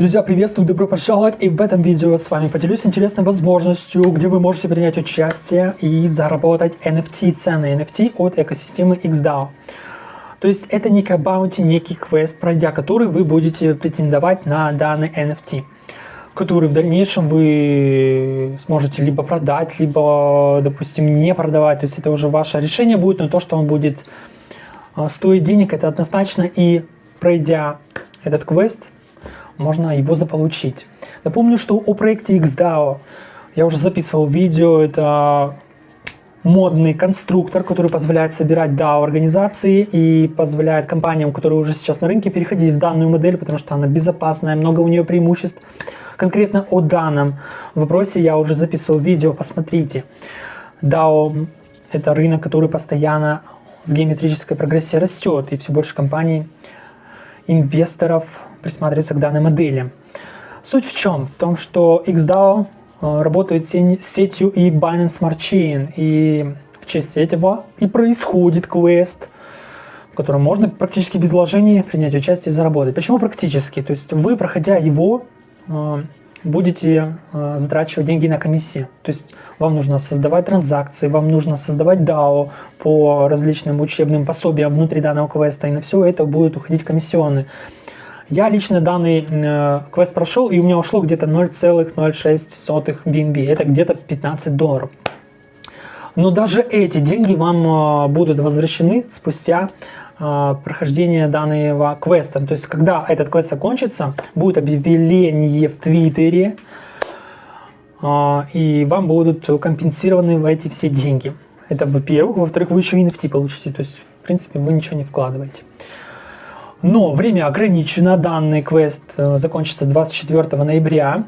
Друзья, приветствую, добро пожаловать! И в этом видео с вами поделюсь интересной возможностью, где вы можете принять участие и заработать NFT, ценные NFT от экосистемы XDAO. То есть это некий баунти, некий квест, пройдя который вы будете претендовать на данный NFT, который в дальнейшем вы сможете либо продать, либо, допустим, не продавать. То есть это уже ваше решение будет, но то, что он будет а, стоить денег, это однозначно. И пройдя этот квест, можно его заполучить. Напомню, что о проекте XDAO я уже записывал видео, это модный конструктор, который позволяет собирать DAO-организации и позволяет компаниям, которые уже сейчас на рынке, переходить в данную модель, потому что она безопасная, много у нее преимуществ. Конкретно о данном вопросе я уже записывал видео, посмотрите. DAO – это рынок, который постоянно с геометрической прогрессией растет, и все больше компаний, инвесторов присматриваются к данной модели. Суть в чем? В том, что XDAO э, работает сетью и Binance Smart Chain, и в честь этого и происходит квест, в котором можно практически без вложений принять участие и заработать. Почему практически? То есть вы, проходя его, э, будете э, затрачивать деньги на комиссии. То есть вам нужно создавать транзакции, вам нужно создавать DAO по различным учебным пособиям внутри данного квеста, и на все это будут уходить комиссионные. Я лично данный э, квест прошел, и у меня ушло где-то 0,06 BNB. Это где-то 15 долларов. Но даже эти деньги вам э, будут возвращены спустя э, прохождение данного квеста. То есть, когда этот квест закончится, будет объявление в Твиттере, э, и вам будут компенсированы эти все деньги. Это во-первых. Во-вторых, вы еще NFT получите. То есть, в принципе, вы ничего не вкладываете. Но время ограничено, данный квест э, закончится 24 ноября,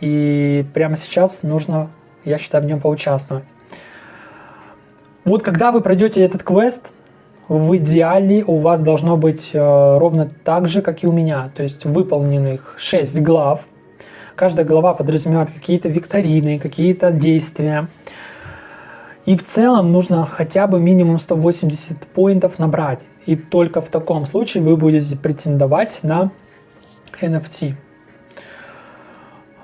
и прямо сейчас нужно, я считаю, в нем поучаствовать. Вот когда вы пройдете этот квест, в идеале у вас должно быть э, ровно так же, как и у меня, то есть выполненных 6 глав. Каждая глава подразумевает какие-то викторины, какие-то действия. И в целом нужно хотя бы минимум 180 поинтов набрать. И только в таком случае вы будете претендовать на NFT.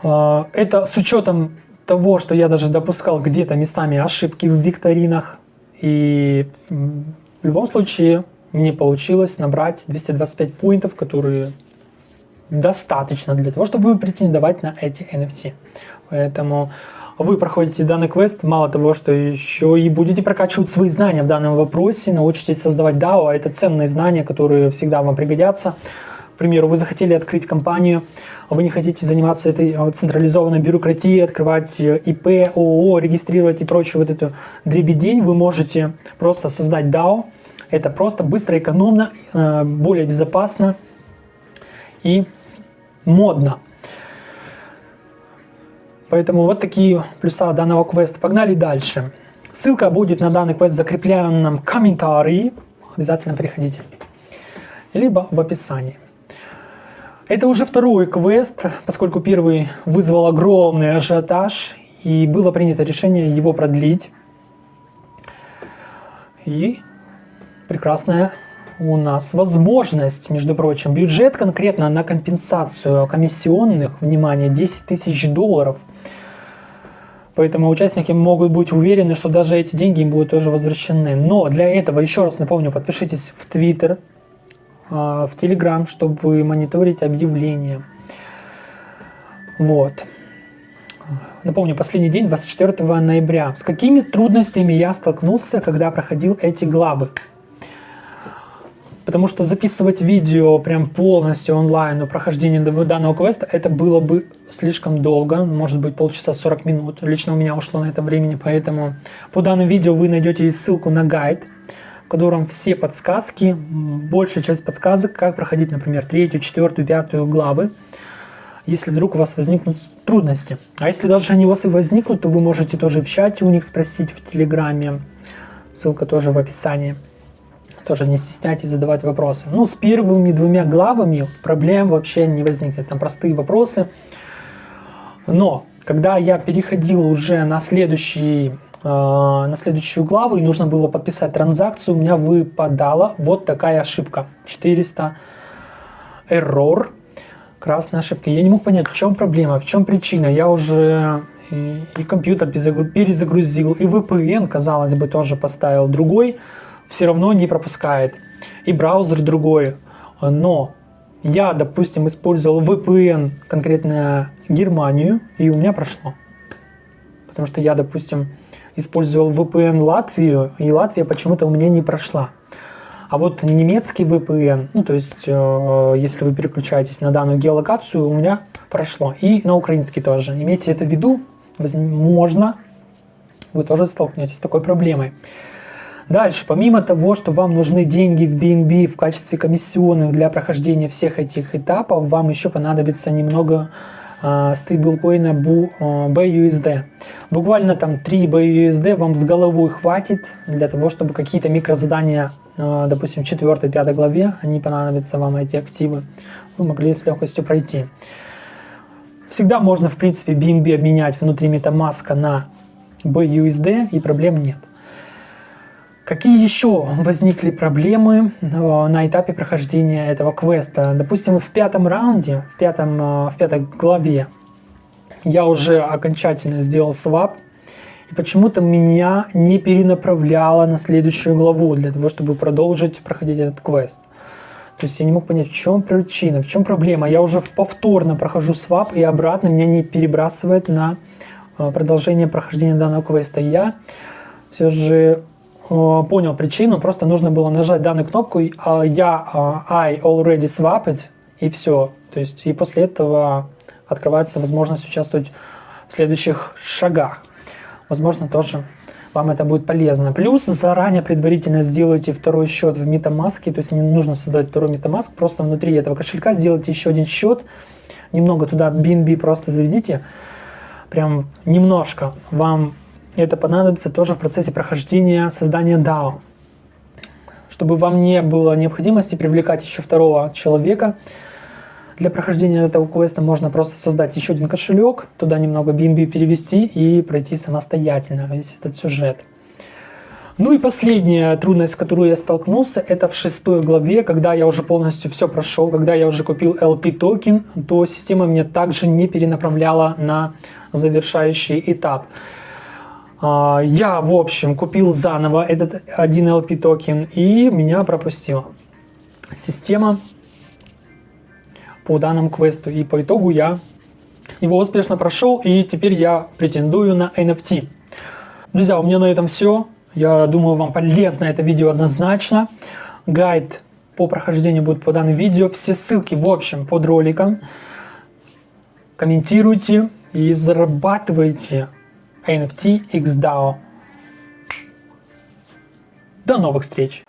А, это с учетом того, что я даже допускал где-то местами ошибки в викторинах. И в любом случае мне получилось набрать 225 поинтов, которые достаточно для того, чтобы претендовать на эти NFT. Поэтому вы проходите данный квест, мало того, что еще и будете прокачивать свои знания в данном вопросе, научитесь создавать DAO, а это ценные знания, которые всегда вам пригодятся. К примеру, вы захотели открыть компанию, вы не хотите заниматься этой а, централизованной бюрократией, открывать э, ИП, ООО, регистрировать и прочую вот эту дребедень, вы можете просто создать DAO. Это просто быстро, экономно, э, более безопасно и модно. Поэтому вот такие плюса данного квеста. Погнали дальше. Ссылка будет на данный квест в закрепленном комментарии. Обязательно приходите. Либо в описании. Это уже второй квест, поскольку первый вызвал огромный ажиотаж. И было принято решение его продлить. И прекрасная у нас возможность, между прочим, бюджет конкретно на компенсацию комиссионных, внимание, 10 тысяч долларов. Поэтому участники могут быть уверены, что даже эти деньги им будут тоже возвращены. Но для этого, еще раз напомню, подпишитесь в Twitter, а, в Telegram, чтобы мониторить объявления. Вот. Напомню, последний день, 24 ноября. С какими трудностями я столкнулся, когда проходил эти главы? Потому что записывать видео прям полностью онлайн о прохождении данного квеста, это было бы слишком долго, может быть полчаса 40 минут. Лично у меня ушло на это времени, поэтому по данному видео вы найдете ссылку на гайд, в котором все подсказки, большая часть подсказок, как проходить, например, третью, четвертую, пятую главы, если вдруг у вас возникнут трудности. А если даже они у вас и возникнут, то вы можете тоже в чате у них спросить, в Телеграме, ссылка тоже в описании. Тоже не стесняйтесь задавать вопросы. Ну, с первыми двумя главами проблем вообще не возникнет. Там простые вопросы. Но, когда я переходил уже на, следующий, э, на следующую главу и нужно было подписать транзакцию, у меня выпадала вот такая ошибка. 400 error. Красная ошибка. Я не мог понять, в чем проблема, в чем причина. Я уже и, и компьютер перезагрузил, и VPN, казалось бы, тоже поставил другой, все равно не пропускает. И браузер другой. Но я, допустим, использовал VPN конкретно Германию, и у меня прошло. Потому что я, допустим, использовал VPN Латвию, и Латвия почему-то у меня не прошла. А вот немецкий VPN, ну то есть, э, если вы переключаетесь на данную геолокацию, у меня прошло. И на украинский тоже. Имейте это в виду, возможно, вы тоже столкнетесь с такой проблемой. Дальше, помимо того, что вам нужны деньги в BNB в качестве комиссионных для прохождения всех этих этапов, вам еще понадобится немного э, стейблкоина BUSD. Э, Буквально там 3 BUSD вам с головой хватит для того, чтобы какие-то микрозадания Э, допустим, в 4-5 главе, они понадобятся вам, эти активы, вы могли с легкостью пройти. Всегда можно, в принципе, BNB обменять внутри MetaMask на BUSD, и проблем нет. Какие еще возникли проблемы э, на этапе прохождения этого квеста? Допустим, в пятом раунде, в, пятом, э, в пятой главе я уже окончательно сделал свап и почему-то меня не перенаправляло на следующую главу для того, чтобы продолжить проходить этот квест. То есть я не мог понять, в чем причина, в чем проблема. Я уже повторно прохожу свап и обратно меня не перебрасывает на а, продолжение прохождения данного квеста. Я все же понял причину, просто нужно было нажать данную кнопку, а я I already swapped, и все. То есть и после этого открывается возможность участвовать в следующих шагах возможно, тоже вам это будет полезно. Плюс заранее предварительно сделайте второй счет в MetaMask, то есть не нужно создать второй MetaMask, просто внутри этого кошелька сделайте еще один счет, немного туда BNB просто заведите, прям немножко. Вам это понадобится тоже в процессе прохождения создания DAO. Чтобы вам не было необходимости привлекать еще второго человека, для прохождения этого квеста можно просто создать еще один кошелек, туда немного BNB перевести и пройти самостоятельно весь этот сюжет. Ну и последняя трудность, с которой я столкнулся, это в шестой главе, когда я уже полностью все прошел, когда я уже купил LP токен, то система меня также не перенаправляла на завершающий этап. А, я, в общем, купил заново этот один LP токен и меня пропустила. Система по данному квесту. И по итогу я его успешно прошел, и теперь я претендую на NFT. Друзья, у меня на этом все. Я думаю, вам полезно это видео однозначно. Гайд по прохождению будет по данному видео. Все ссылки, в общем, под роликом. Комментируйте и зарабатывайте NFT XDAO. До новых встреч!